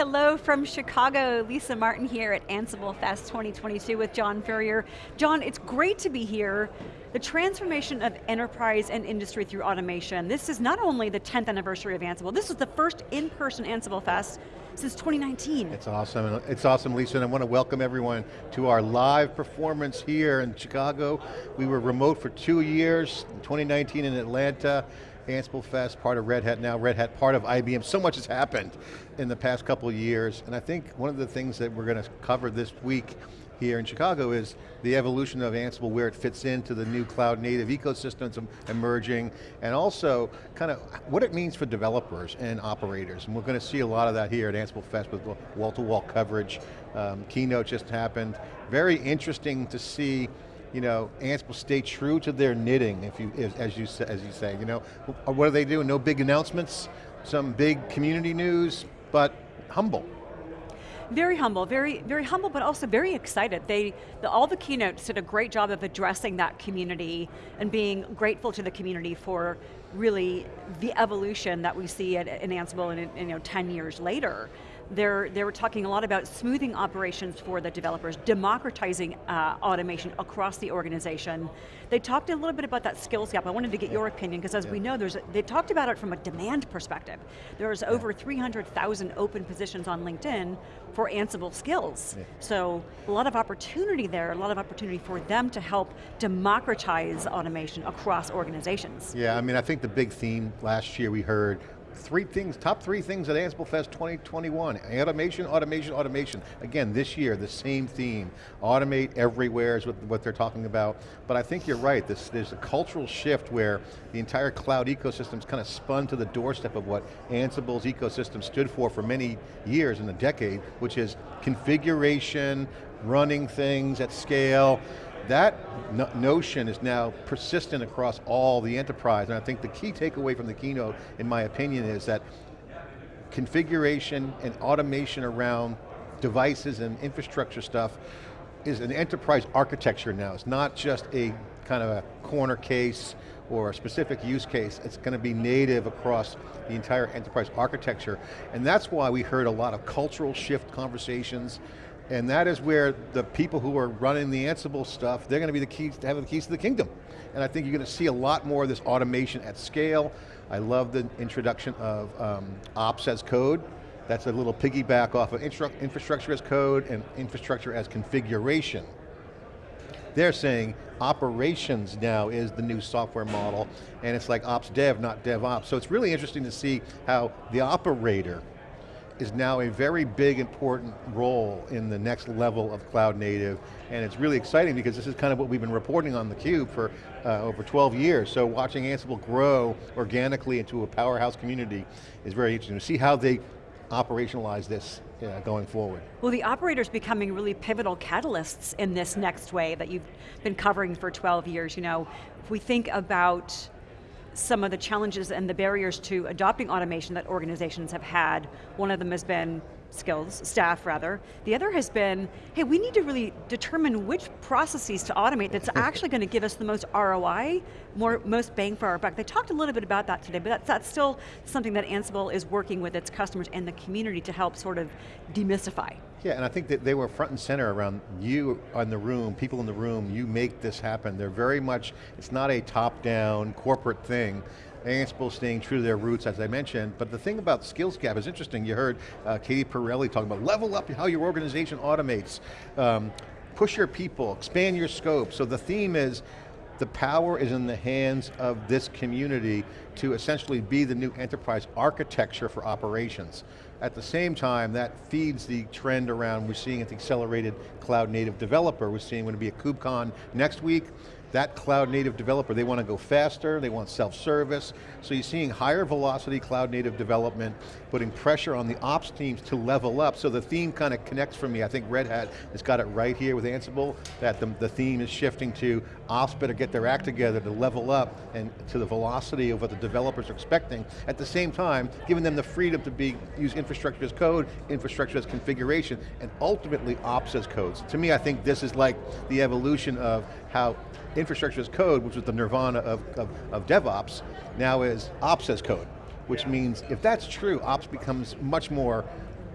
hello from Chicago. Lisa Martin here at Ansible Fest 2022 with John Furrier. John, it's great to be here. The transformation of enterprise and industry through automation. This is not only the 10th anniversary of Ansible, this is the first in-person Ansible Fest since 2019. It's awesome, it's awesome Lisa, and I want to welcome everyone to our live performance here in Chicago. We were remote for two years, 2019 in Atlanta, Ansible Fest, part of Red Hat now, Red Hat part of IBM. So much has happened in the past couple of years, and I think one of the things that we're going to cover this week here in Chicago is the evolution of Ansible, where it fits into the new cloud native ecosystems emerging, and also kind of what it means for developers and operators. And we're going to see a lot of that here at Ansible Fest with wall-to-wall -wall coverage. Um, keynote just happened. Very interesting to see you know, Ansible stay true to their knitting, if you, as you as you say. You know, uh, what are they doing? No big announcements, some big community news, but humble. Very humble, very, very humble, but also very excited. They, the, all the keynotes did a great job of addressing that community and being grateful to the community for really the evolution that we see at, in Ansible and you know, 10 years later. They're, they were talking a lot about smoothing operations for the developers, democratizing uh, automation across the organization. They talked a little bit about that skills gap. I wanted to get your opinion, because as yeah. we know, there's a, they talked about it from a demand perspective. There's yeah. over 300,000 open positions on LinkedIn for Ansible skills. Yeah. So a lot of opportunity there, a lot of opportunity for them to help democratize automation across organizations. Yeah, I mean, I think the big theme last year we heard three things, top three things at Ansible Fest 2021. Automation, automation, automation. Again, this year, the same theme. Automate everywhere is what, they're talking about. But I think you're right, this, there's a cultural shift where the entire cloud ecosystem's kind of spun to the doorstep of what Ansible's ecosystem stood for for many years in a decade, which is configuration, running things at scale, that no notion is now persistent across all the enterprise, and I think the key takeaway from the keynote, in my opinion, is that configuration and automation around devices and infrastructure stuff is an enterprise architecture now. It's not just a kind of a corner case or a specific use case. It's going to be native across the entire enterprise architecture. And that's why we heard a lot of cultural shift conversations and that is where the people who are running the Ansible stuff, they're going to be the keys to have the keys to the kingdom. And I think you're going to see a lot more of this automation at scale. I love the introduction of um, ops as code. That's a little piggyback off of infrastructure as code and infrastructure as configuration. They're saying operations now is the new software model, and it's like ops dev, not dev ops. So it's really interesting to see how the operator is now a very big important role in the next level of cloud native, and it's really exciting because this is kind of what we've been reporting on theCUBE for uh, over 12 years, so watching Ansible grow organically into a powerhouse community is very interesting to see how they operationalize this uh, going forward. Well, the operators becoming really pivotal catalysts in this next wave that you've been covering for 12 years. You know, if we think about some of the challenges and the barriers to adopting automation that organizations have had. One of them has been skills, staff rather. The other has been, hey, we need to really determine which processes to automate that's actually going to give us the most ROI, more, most bang for our buck. They talked a little bit about that today, but that's, that's still something that Ansible is working with its customers and the community to help sort of demystify. Yeah, and I think that they were front and center around you in the room, people in the room, you make this happen. They're very much, it's not a top-down corporate thing. Ansible staying true to their roots, as I mentioned, but the thing about skills gap is interesting. You heard uh, Katie Pirelli talking about level up how your organization automates, um, push your people, expand your scope. So the theme is, the power is in the hands of this community to essentially be the new enterprise architecture for operations. At the same time, that feeds the trend around we're seeing the accelerated cloud native developer. We're seeing going to be a KubeCon next week that cloud native developer, they want to go faster, they want self-service, so you're seeing higher velocity cloud native development, putting pressure on the ops teams to level up, so the theme kind of connects for me. I think Red Hat has got it right here with Ansible, that the, the theme is shifting to ops better get their act together to level up and to the velocity of what the developers are expecting. At the same time, giving them the freedom to be use infrastructure as code, infrastructure as configuration, and ultimately ops as code. So to me, I think this is like the evolution of how infrastructure as code, which was the nirvana of, of, of DevOps, now is ops as code, which means if that's true, ops becomes much more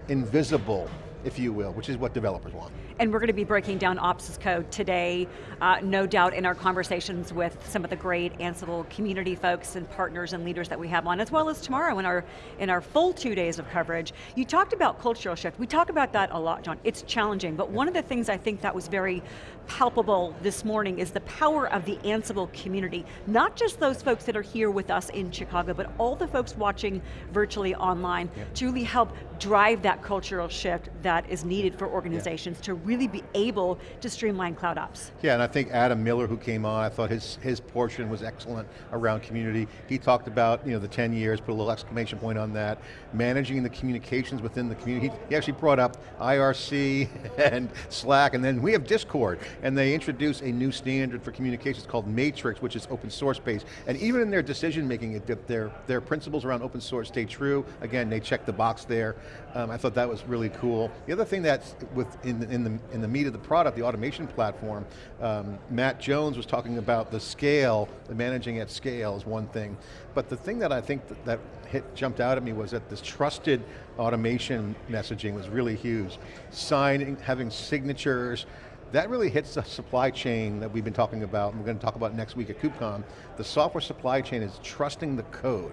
invisible, if you will, which is what developers want. And we're going to be breaking down Ops code today, uh, no doubt in our conversations with some of the great Ansible community folks and partners and leaders that we have on, as well as tomorrow in our, in our full two days of coverage. You talked about cultural shift. We talk about that a lot, John. It's challenging, but one of the things I think that was very palpable this morning is the power of the Ansible community. Not just those folks that are here with us in Chicago, but all the folks watching virtually online yeah. to really help drive that cultural shift that is needed for organizations yeah. to really be able to streamline cloud ops. Yeah, and I think Adam Miller who came on, I thought his, his portion was excellent around community. He talked about you know, the 10 years, put a little exclamation point on that, managing the communications within the community. He, he actually brought up IRC and Slack, and then we have Discord, and they introduced a new standard for communications called Matrix, which is open source based, and even in their decision making, their, their principles around open source stay true. Again, they check the box there. Um, I thought that was really cool. The other thing that's with in, in, the, in the meat of the product, the automation platform, um, Matt Jones was talking about the scale, the managing at scale is one thing, but the thing that I think that, that hit, jumped out at me was that this trusted automation messaging was really huge. Signing, having signatures, that really hits the supply chain that we've been talking about, and we're going to talk about next week at KubeCon. The software supply chain is trusting the code.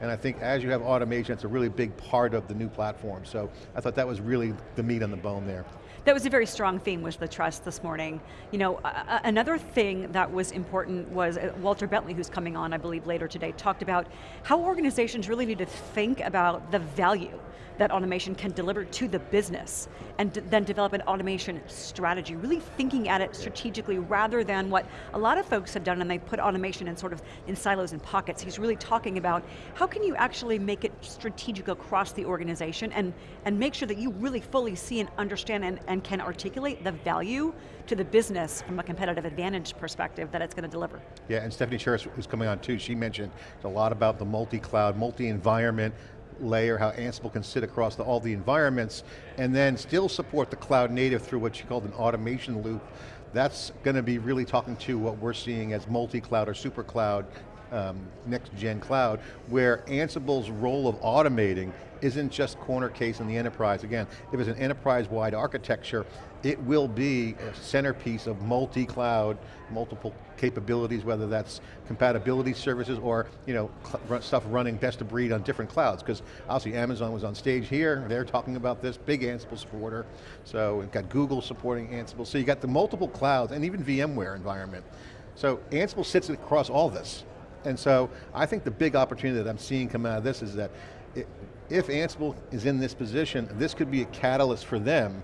And I think as you have automation, it's a really big part of the new platform. So I thought that was really the meat on the bone there. That was a very strong theme was the trust this morning. You know, another thing that was important was uh, Walter Bentley, who's coming on, I believe, later today, talked about how organizations really need to think about the value that automation can deliver to the business and then develop an automation strategy, really thinking at it strategically rather than what a lot of folks have done and they put automation in sort of in silos and pockets. He's really talking about how can you actually make it strategic across the organization and, and make sure that you really fully see and understand and, and can articulate the value to the business from a competitive advantage perspective that it's going to deliver. Yeah, and Stefanie Chiras was coming on too, she mentioned a lot about the multi-cloud, multi-environment, layer, how Ansible can sit across the, all the environments, and then still support the cloud native through what she called an automation loop. That's going to be really talking to what we're seeing as multi-cloud or super cloud, um, next gen cloud, where Ansible's role of automating isn't just corner case in the enterprise. Again, if it's an enterprise-wide architecture, it will be a centerpiece of multi-cloud, multiple capabilities, whether that's compatibility services or you know, stuff running best of breed on different clouds, because obviously Amazon was on stage here, they're talking about this, big Ansible supporter, so we've got Google supporting Ansible, so you got the multiple clouds, and even VMware environment. So Ansible sits across all this, and so I think the big opportunity that I'm seeing come out of this is that it, if Ansible is in this position, this could be a catalyst for them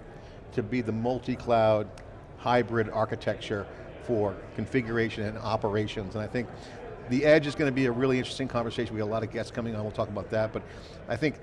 to be the multi-cloud hybrid architecture for configuration and operations. And I think the edge is going to be a really interesting conversation. We have a lot of guests coming on, we'll talk about that, but I think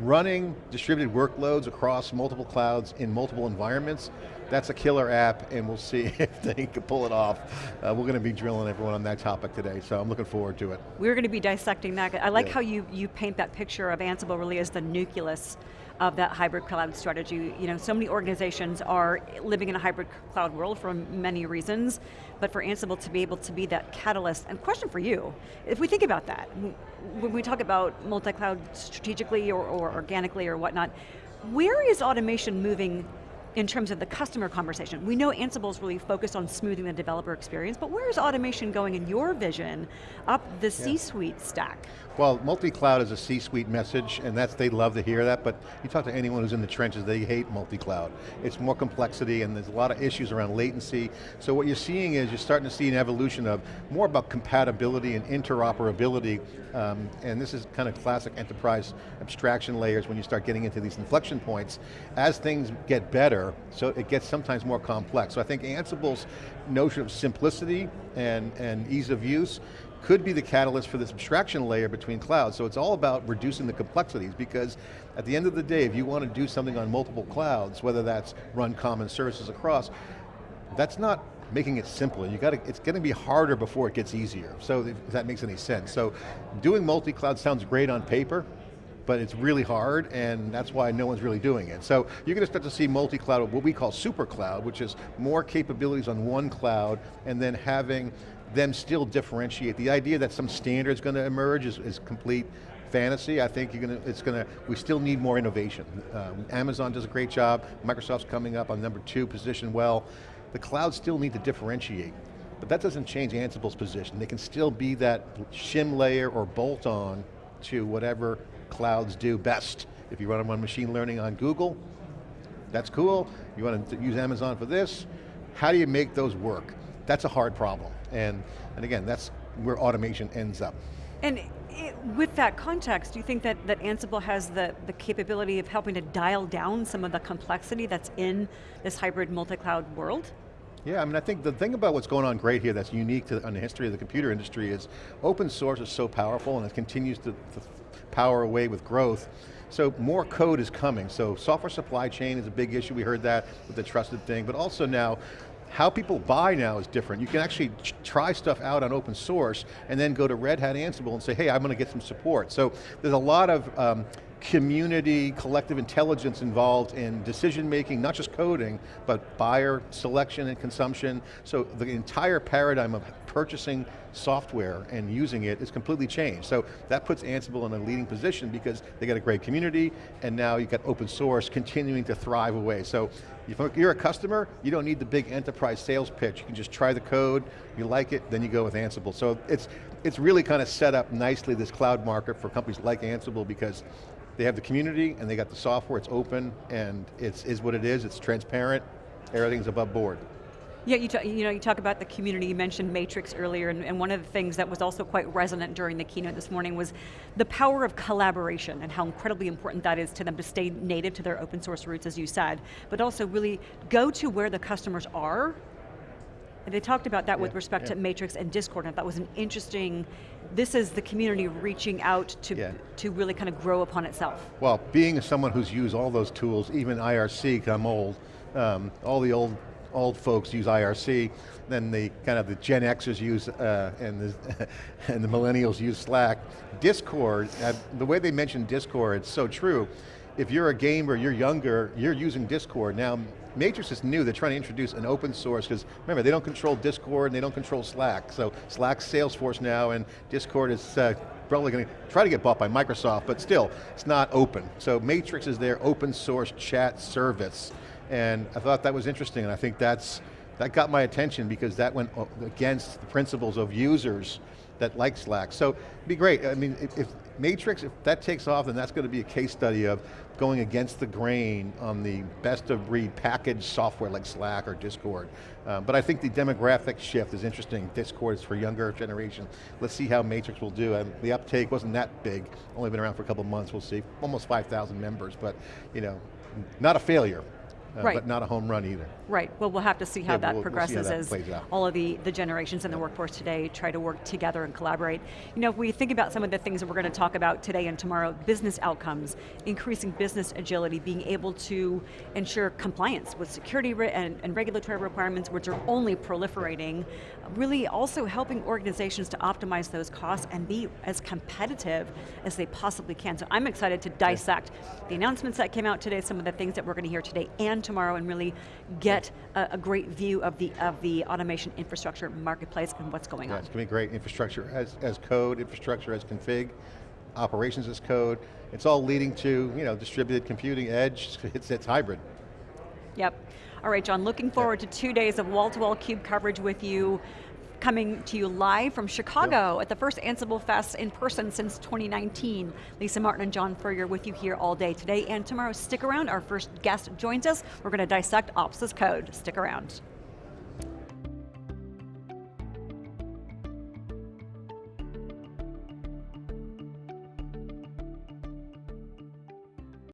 running distributed workloads across multiple clouds in multiple environments, that's a killer app and we'll see if they can pull it off. Uh, we're going to be drilling everyone on that topic today, so I'm looking forward to it. We're going to be dissecting that. I like yeah. how you, you paint that picture of Ansible really as the nucleus of that hybrid cloud strategy. You know, so many organizations are living in a hybrid cloud world for many reasons, but for Ansible to be able to be that catalyst, and question for you, if we think about that, when we talk about multi-cloud strategically or, or organically or whatnot, where is automation moving in terms of the customer conversation. We know Ansible is really focused on smoothing the developer experience, but where is automation going in your vision up the yeah. C-suite stack? Well, multi-cloud is a C-suite message, and that's they love to hear that, but you talk to anyone who's in the trenches, they hate multi-cloud. It's more complexity, and there's a lot of issues around latency. So what you're seeing is, you're starting to see an evolution of more about compatibility and interoperability, um, and this is kind of classic enterprise abstraction layers when you start getting into these inflection points. As things get better, so it gets sometimes more complex. So I think Ansible's notion of simplicity and, and ease of use could be the catalyst for this abstraction layer between clouds. So it's all about reducing the complexities because at the end of the day, if you want to do something on multiple clouds, whether that's run common services across, that's not making it simpler. You got to, it's going to be harder before it gets easier. So if that makes any sense. So doing multi-cloud sounds great on paper, but it's really hard and that's why no one's really doing it. So you're going to start to see multi-cloud, what we call super cloud, which is more capabilities on one cloud and then having them still differentiate. The idea that some standard's going to emerge is, is complete fantasy. I think you're going to, it's going to, we still need more innovation. Um, Amazon does a great job. Microsoft's coming up on number two position well. The clouds still need to differentiate. But that doesn't change Ansible's position. They can still be that shim layer or bolt on to whatever clouds do best. If you run them on machine learning on Google, that's cool. You want to use Amazon for this. How do you make those work? That's a hard problem. And, and again, that's where automation ends up. And it, with that context, do you think that, that Ansible has the, the capability of helping to dial down some of the complexity that's in this hybrid multi-cloud world? Yeah, I mean, I think the thing about what's going on great here that's unique to on the history of the computer industry is open source is so powerful and it continues to, to power away with growth. So more code is coming. So software supply chain is a big issue. We heard that with the trusted thing, but also now how people buy now is different. You can actually try stuff out on open source and then go to Red Hat Ansible and say, hey, I'm going to get some support. So there's a lot of um, community, collective intelligence involved in decision making, not just coding, but buyer selection and consumption. So the entire paradigm of purchasing software and using it is completely changed. So that puts Ansible in a leading position because they got a great community and now you've got open source continuing to thrive away. So if you're a customer, you don't need the big enterprise sales pitch. You can just try the code, you like it, then you go with Ansible. So it's, it's really kind of set up nicely this cloud market for companies like Ansible because they have the community and they got the software, it's open and it's is what it is, it's transparent, everything's above board. Yeah, you, you know, you talk about the community, you mentioned Matrix earlier, and, and, one of the things that was also quite resonant during the keynote this morning was the power of collaboration and how incredibly important that is to them to stay native to their open source roots, as you said, but also really go to where the customers are they talked about that yeah, with respect yeah. to Matrix and Discord, and that was an interesting, this is the community reaching out to, yeah. to really kind of grow upon itself. Well, being someone who's used all those tools, even IRC, because I'm old, um, all the old old folks use IRC, then the kind of the Gen Xers use, uh, and, the, and the millennials use Slack. Discord, uh, the way they mentioned Discord, it's so true. If you're a gamer, you're younger, you're using Discord. Now, Matrix is new, they're trying to introduce an open source, because remember, they don't control Discord and they don't control Slack. So Slack's Salesforce now and Discord is uh, probably going to try to get bought by Microsoft, but still, it's not open. So Matrix is their open source chat service. And I thought that was interesting, and I think that's, that got my attention because that went against the principles of users that like Slack. So it'd be great, I mean, if, Matrix, if that takes off, then that's going to be a case study of going against the grain on the best of breed packaged software like Slack or Discord. Uh, but I think the demographic shift is interesting. Discord is for younger generation. Let's see how Matrix will do. And the uptake wasn't that big, only been around for a couple months, we'll see. Almost 5,000 members, but you know, not a failure uh, right. but not a home run either. Right, well we'll have to see how yeah, that we'll, progresses we'll how that as all of the, the generations in the workforce today try to work together and collaborate. You know, if we think about some of the things that we're going to talk about today and tomorrow, business outcomes, increasing business agility, being able to ensure compliance with security and, and regulatory requirements, which are only proliferating, really also helping organizations to optimize those costs and be as competitive as they possibly can. So I'm excited to dissect the announcements that came out today, some of the things that we're going to hear today and tomorrow and really get a, a, great view of the, of the automation infrastructure marketplace and what's going yeah, on. It's going to be great infrastructure as, as code, infrastructure as config, operations as code. It's all leading to you know, distributed computing, edge, it's, it's hybrid. Yep. All right, John, looking forward to two days of wall-to-wall -wall CUBE coverage with you coming to you live from Chicago yeah. at the first Ansible Fest in person since 2019. Lisa Martin and John Furrier with you here all day today and tomorrow. Stick around, our first guest joins us. We're going to dissect Ops as code. Stick around.